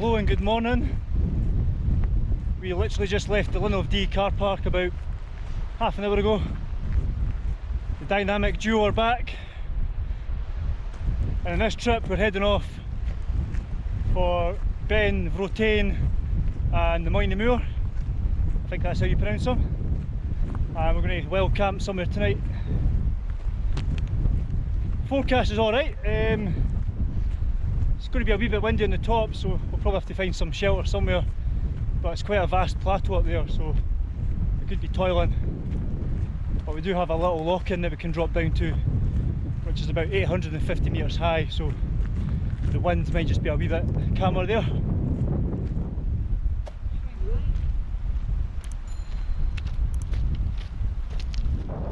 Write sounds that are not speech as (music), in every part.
Hello and good morning. We literally just left the Linn of Dee car park about half an hour ago. The dynamic duo are back. And in this trip we're heading off for Beinn Bhrotain and the Moyne Moor. I think that's how you pronounce them. And we're going to well camp somewhere tonight. Forecast is alright. Um, it's going to be a wee bit windy on the top so we'll probably have to find some shelter somewhere. But it's quite a vast plateau up there so we could be toiling. But we do have a little lochan that we can drop down to which is about 850 metres high so the wind might just be a wee bit calmer there.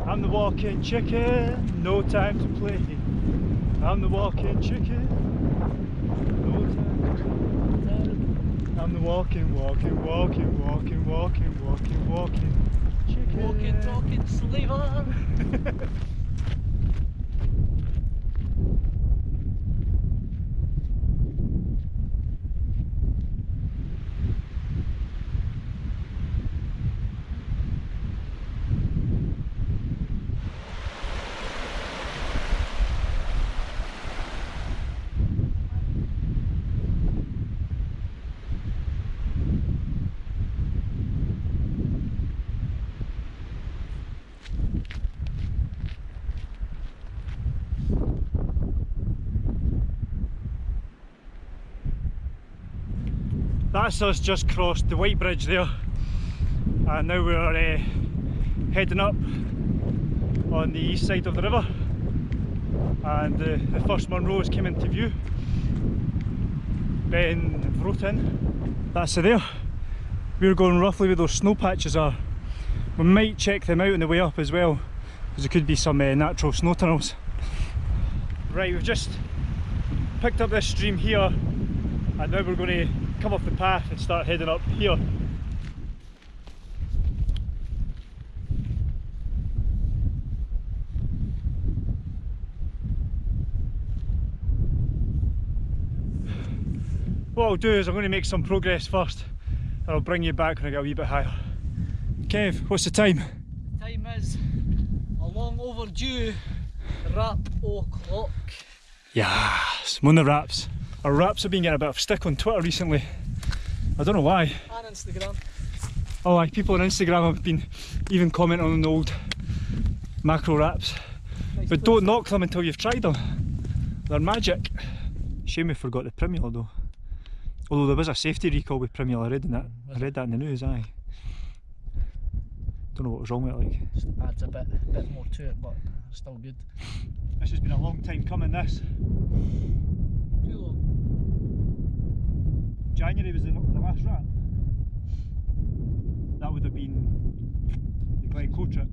I'm the walking chicken, no time to play. I'm the walking chicken, no time to play. I'm walking, walking, walking, walking, walking, walking, walking chicken. Walking, talking slaver. (laughs) That's us just crossed the White Bridge there. And now we're uh, heading up on the east side of the river. And uh, the first Munros came into view. Beinn Bhrotain that's it there. We're going roughly where those snow patches are. We might check them out on the way up as well because there could be some uh, natural snow tunnels. Right we've just picked up this stream here and now we're going to come off the path and start heading up here. What I'll do is I'm going to make some progress first and I'll bring you back when I get a wee bit higher. Kev, what's the time? The Time is a long overdue rap o'clock. Yes, one of the raps. Our wraps have been getting a bit of stick on Twitter recently. I don't know why. And Instagram. Oh, like people on Instagram have been even commenting on the old macro wraps. Nice but don't knock them until you've tried them. They're magic. Shame we forgot the Primula though. Although there was a safety recall with Primula, I read in that. I read that in the news, aye. Don't know what was wrong with it like. Just adds a bit, bit more to it, but still good. This has been a long time coming this. Too long. January was the, the last wrap. That would have been the Glencoe trip.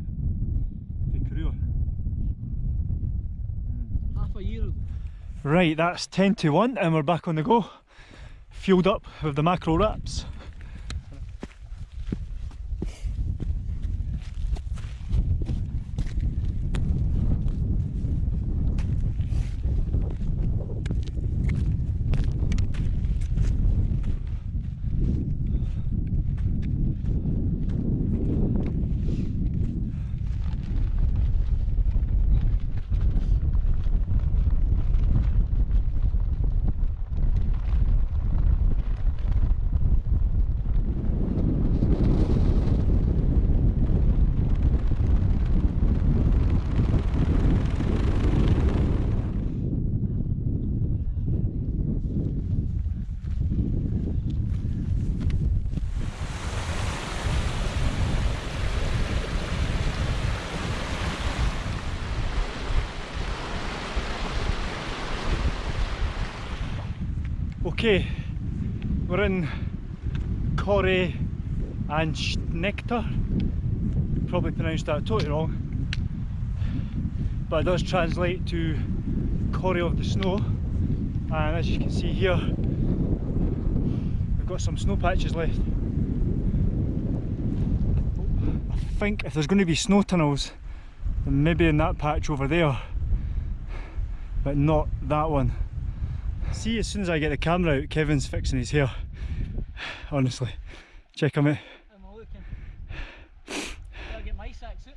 The Carreur. Half a year. Right, that's 10 to 1 and we're back on the go. Fueled up with the macro wraps. Okay, we're in Corrie and Schnecter. Probably pronounced that totally wrong. But it does translate to Corrie of the Snow. And as you can see here, we've got some snow patches left. I think if there's going to be snow tunnels, then maybe in that patch over there, but not that one. See, as soon as I get the camera out, Kevin's fixing his hair. Honestly, check them out. Am looking? Get my sack suit.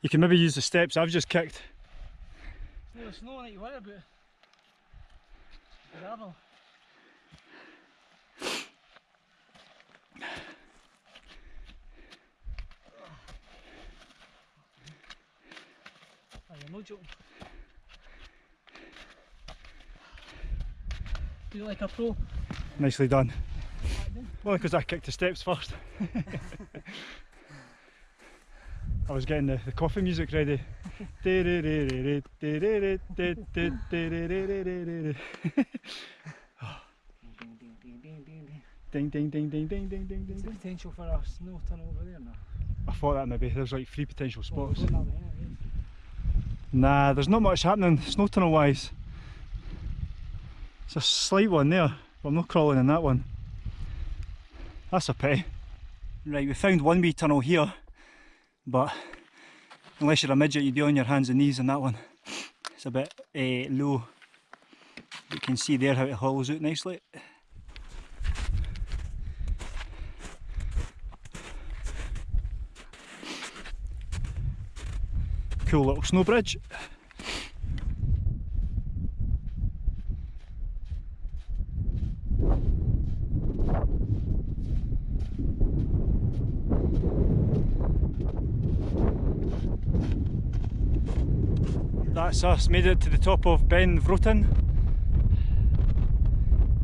You can maybe use the steps I've just kicked. No snow that you worry about. Gravel. Oh, you're no joking. You like a pro? Nicely done. Well, because I kicked the steps first. (laughs) I was getting the, the coffee music ready. ding ding ding ding ding ding ding ding. potential for a snow tunnel over there now? I thought that maybe there's like three potential oh, spots. going that way. Nah, there's not much happening snow tunnel wise. It's a slight one there, but I'm not crawling in that one. That's a pity. Right, we found one wee tunnel here, but unless you're a midget, you'd be on your hands and knees in that one. It's a bit uh, low. You can see there how it hollows out nicely. Cool little snow bridge. That's us, made it to the top of Beinn Bhrotain.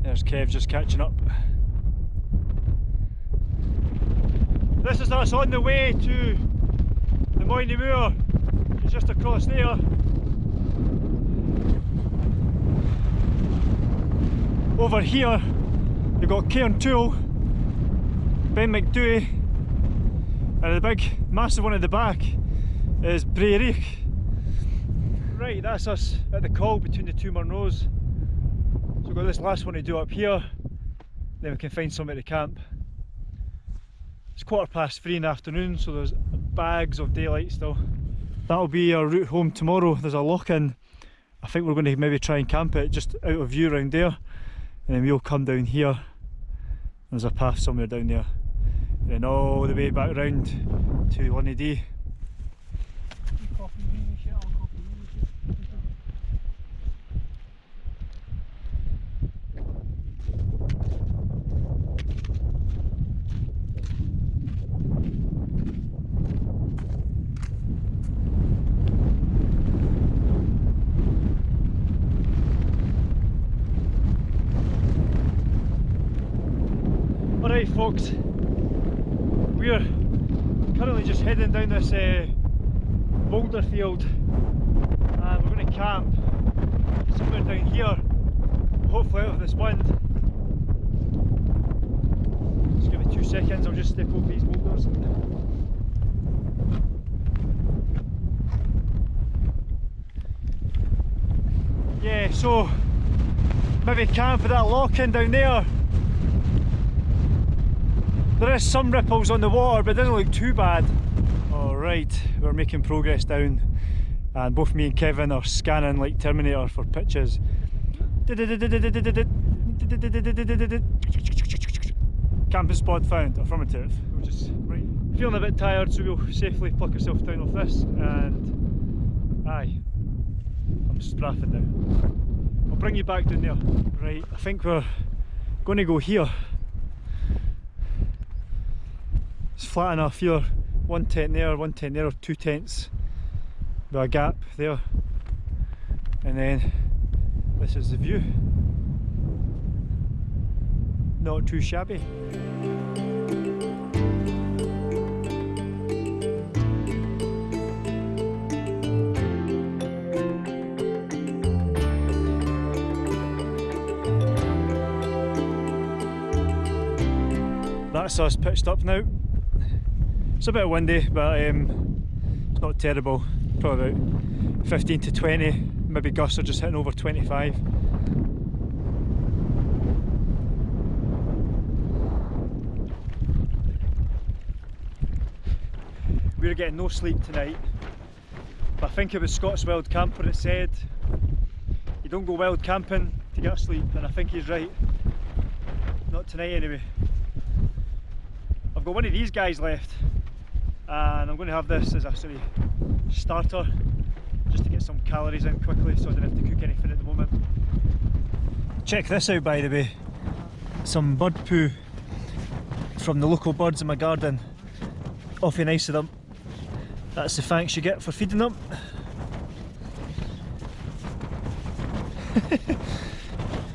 There's Kev just catching up. This is us on the way to the Moynie Moor. It's just across there. Over here, you've got Cairn Toul, Ben Macdui, and the big, massive one at the back is Braeriach. Right, that's us at the call between the two Munros. So we've got this last one to do up here, then we can find somewhere to camp. It's quarter past three in the afternoon, so there's bags of daylight still. That'll be our route home tomorrow. There's a lochan. I think we're going to maybe try and camp it just out of view around there. And then we'll come down here. There's a path somewhere down there. And then all the way back round to 1AD. Folks, we're currently just heading down this uh, boulder field and we're going to camp somewhere down here, hopefully out of this wind. Just give me two seconds, I'll just step over these boulders. Yeah, so maybe camp at that lochan down there. There is some ripples on the water, but it doesn't look too bad. Alright, we're making progress down, and both me and Kevin are scanning like Terminator for pitches. Camping spot found, affirmative. We're just right, feeling a bit tired, so we'll safely pluck ourselves down off this, and aye, I'm strapping now. I'll bring you back down there. Right, I think we're going to go here. It's flat enough here. One tent there, one tent there, or two tents with a gap there. And then this is the view. Not too shabby. That's us pitched up now. It's a bit windy, but um, it's not terrible. Probably about 15 to 20, maybe gusts are just hitting over 25. We're getting no sleep tonight, but I think it was Scott's Wild Camper that said you don't go wild camping to get sleep, and I think he's right. Not tonight anyway. I've got one of these guys left, and I'm going to have this as a sort of starter, just to get some calories in quickly so I don't have to cook anything at the moment. Check this out by the way, some bird poo from the local birds in my garden. Awfully nice of them. That's the thanks you get for feeding them. (laughs)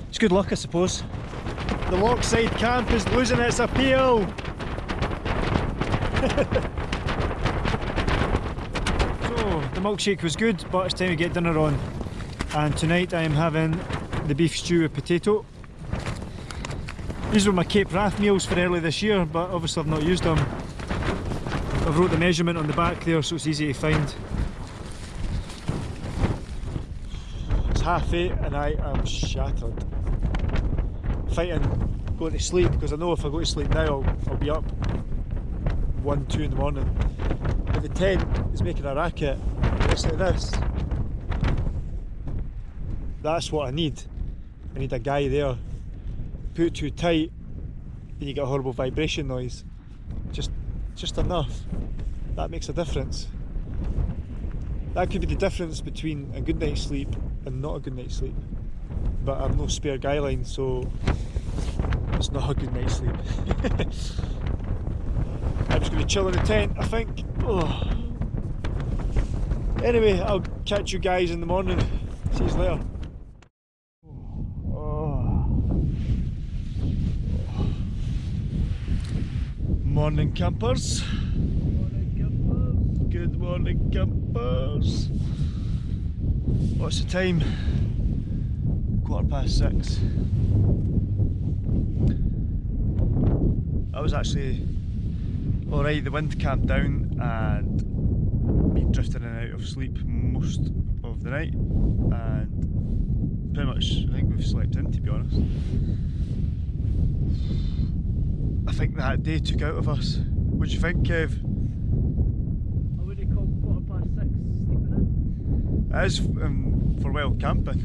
it's good luck I suppose. The Lochside camp is losing its appeal. (laughs) so the milkshake was good but it's time to get dinner on and tonight I am having the beef stew with potato. These were my Cape Wrath meals for early this year but obviously I've not used them. I've wrote the measurement on the back there so it's easy to find. It's half eight and I am shattered. Fighting going to sleep because I know if I go to sleep now I'll, I'll be up 1, 2 in the morning. But the tent is making a racket. Looks like this. That's what I need. I need a guy there. Put too tight and you get a horrible vibration noise. Just just enough. That makes a difference. That could be the difference between a good night's sleep and not a good night's sleep. But I've no spare guy line so it's not a good night's sleep. (laughs) I'm just going to chill in the tent, I think. Oh. Anyway, I'll catch you guys in the morning. See you later. Oh. Morning campers. Good morning campers. What's the time? Quarter past six. I was actually Alright, the wind calmed down and been drifting in and out of sleep most of the night and pretty much I think we've slept in to be honest. I think that day took out of us. What do you think Kev? I wouldn't call quarter past six sleeping in. It is um, for well camping.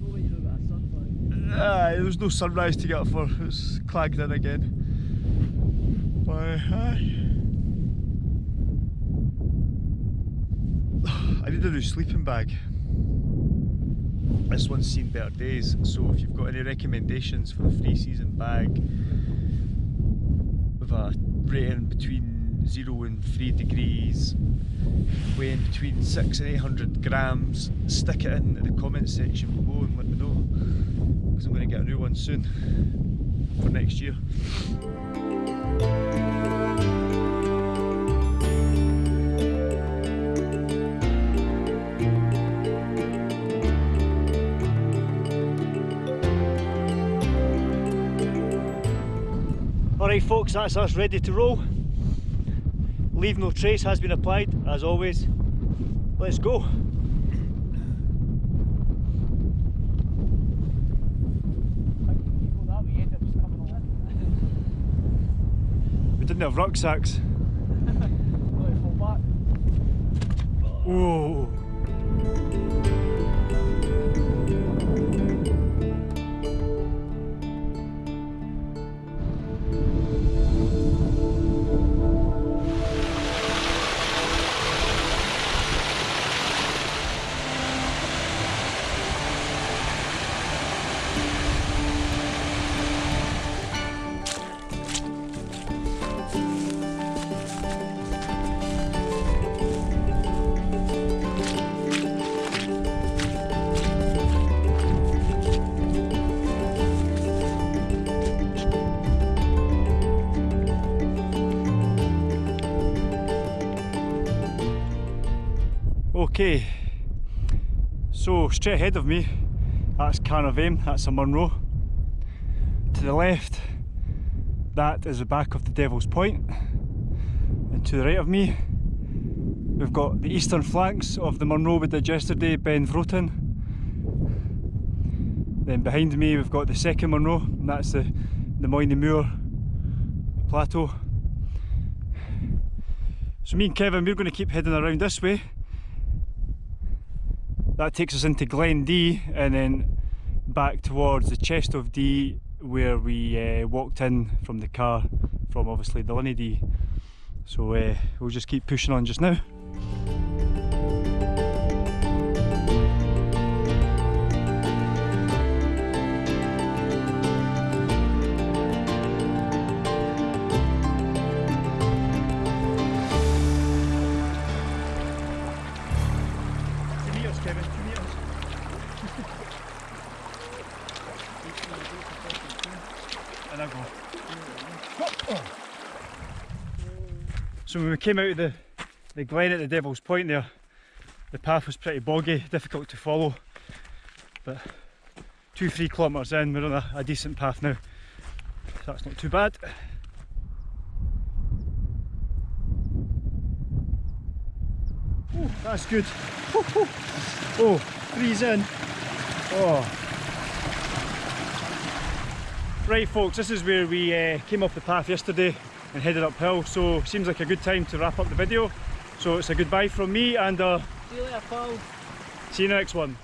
No way you don't got a sunburn. Aye, there was no sunrise to get up for, it was clagged in again. Aye. I need a new sleeping bag. This one's seen better days, so if you've got any recommendations for a free season bag with a rating between 0 and 3 degrees, weighing between 6 and 800 grams, stick it in the comment section below and let me know because I'm going to get a new one soon for next year. Folks, that's us ready to roll. Leave no trace has been applied, as always. Let's go. I think if you go that way, you end up just coming on. We didn't have rucksacks. (laughs) Let it fall back. Whoa. Okay, so straight ahead of me, that's Carn a' Mhaim, that's a Munro. To the left, that is the back of the Devil's Point. And to the right of me, we've got the eastern flanks of the Munro we did yesterday, Beinn Bhrotain. Then behind me we've got the second Munro, and that's the, the Moyne Moor Plateau. So me and Kevin, we're going to keep heading around this way that takes us into Glen Dee and then back towards the chest of Dee where we uh, walked in from the car from obviously the Linn of Dee. So uh, we'll just keep pushing on just now. So when we came out of the, the glen at the Devil's Point there, the path was pretty boggy, difficult to follow. But two, three kilometres in, we're on a, a decent path now. So that's not too bad. Oh, that's good. Oh, freeze in. Oh. Right folks, this is where we uh, came off the path yesterday and headed uphill, so seems like a good time to wrap up the video. So it's a goodbye from me and uh, See you later, Paul. see you in the next one.